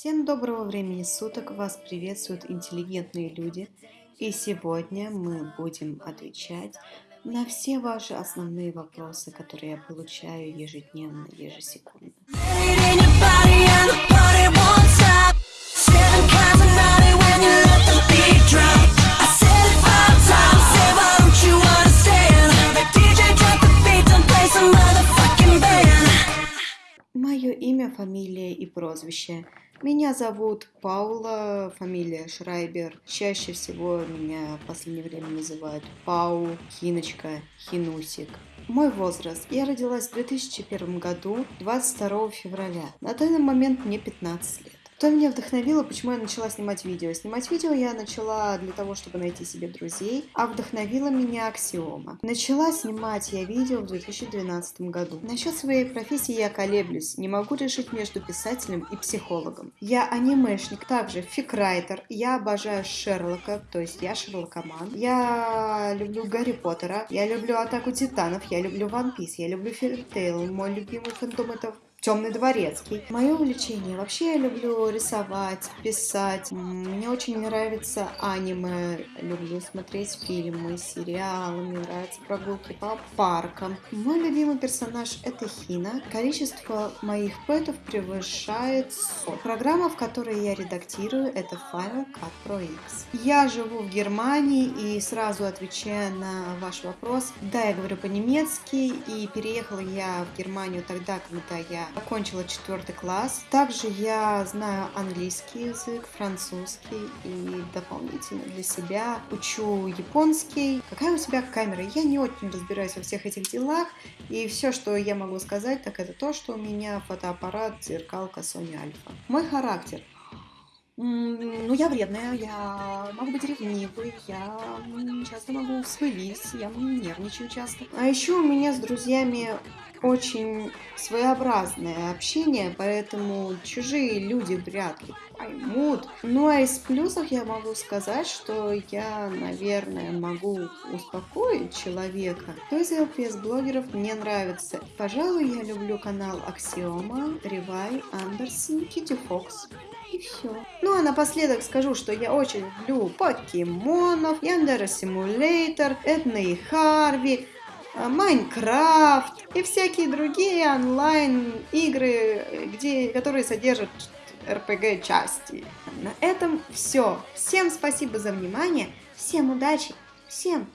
Всем доброго времени суток, вас приветствуют интеллигентные люди. И сегодня мы будем отвечать на все ваши основные вопросы, которые я получаю ежедневно, ежесекундно. Мое имя, фамилия и прозвище. Меня зовут Паула, фамилия Шрайбер. Чаще всего меня в последнее время называют Пау, Хиночка, Хинусик. Мой возраст. Я родилась в 2001 году, 22 февраля. На данный момент мне 15 лет. Что меня вдохновило, почему я начала снимать видео? Снимать видео я начала для того, чтобы найти себе друзей, а вдохновила меня аксиома. Начала снимать я видео в 2012 году. Насчет своей профессии я колеблюсь, не могу решить между писателем и психологом. Я анимешник, также фикрайтер, я обожаю Шерлока, то есть я шерлокоман. Я люблю Гарри Поттера, я люблю Атаку Титанов, я люблю One Piece, я люблю Феритейл, мой любимый фантом это Темный дворецкий. Мое увлечение. Вообще я люблю рисовать, писать. Мне очень нравится аниме. Люблю смотреть фильмы, сериалы. Мне нравятся прогулки по паркам. Мой любимый персонаж это Хина. Количество моих пэтов превышает 100. Программа, в которой я редактирую, это Final Cut Pro X. Я живу в Германии и сразу отвечая на ваш вопрос. Да, я говорю по-немецки и переехала я в Германию тогда, когда я окончила четвертый класс. Также я знаю английский язык, французский и дополнительно для себя учу японский. Какая у тебя камера? Я не очень разбираюсь во всех этих делах. И все, что я могу сказать, так это то, что у меня фотоаппарат зеркалка Sony Alpha. Мой характер. Ну, я вредная, я могу быть ревнивой, я часто могу вспылить, я нервничаю часто. А еще у меня с друзьями очень своеобразное общение, поэтому чужие люди вряд ли поймут. Ну а из плюсов я могу сказать, что я, наверное, могу успокоить человека. Кто из LPS-блогеров мне нравится? Пожалуй, я люблю канал Аксиома, Ревай, Андерсон, Китти Фокс. И все. Ну а напоследок скажу, что я очень люблю покемонов, Яндера Симулятор, Эдна и Харви, Майнкрафт и всякие другие онлайн-игры, где, которые содержат RPG-части. На этом все. Всем спасибо за внимание, всем удачи, всем